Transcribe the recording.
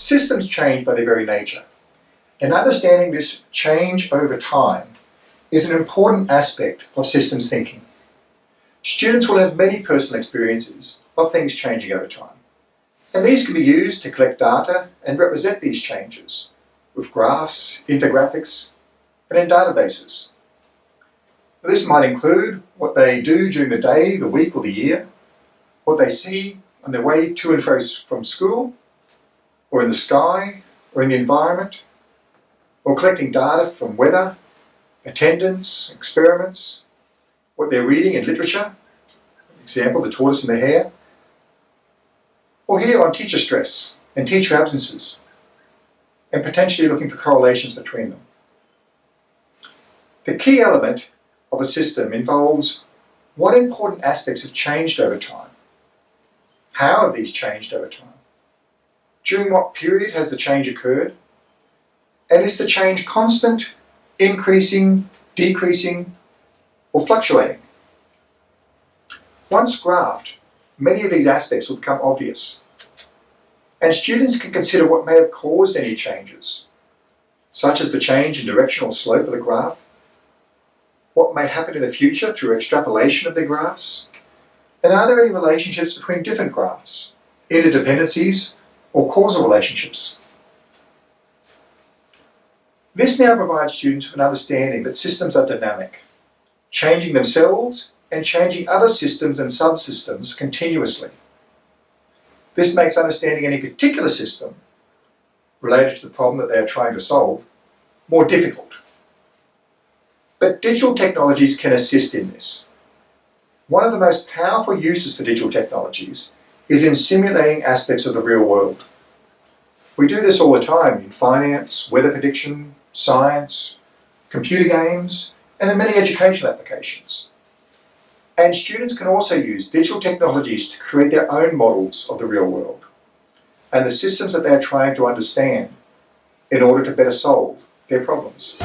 Systems change by their very nature, and understanding this change over time is an important aspect of systems thinking. Students will have many personal experiences of things changing over time, and these can be used to collect data and represent these changes with graphs, infographics, and in databases. This might include what they do during the day, the week or the year, what they see on their way to and fro from school, or in the sky, or in the environment, or collecting data from weather, attendance, experiments, what they're reading in literature, example, the tortoise and the hare, or here on teacher stress and teacher absences, and potentially looking for correlations between them. The key element of a system involves what important aspects have changed over time. How have these changed over time? During what period has the change occurred? And is the change constant, increasing, decreasing, or fluctuating? Once graphed, many of these aspects will become obvious. And students can consider what may have caused any changes, such as the change in directional slope of the graph, what may happen in the future through extrapolation of the graphs, and are there any relationships between different graphs, interdependencies, or causal relationships? This now provides students with an understanding that systems are dynamic, changing themselves and changing other systems and subsystems continuously. This makes understanding any particular system related to the problem that they are trying to solve more difficult. But digital technologies can assist in this. One of the most powerful uses for digital technologies is in simulating aspects of the real world. We do this all the time in finance, weather prediction, science, computer games, and in many educational applications. And students can also use digital technologies to create their own models of the real world and the systems that they're trying to understand in order to better solve their problems.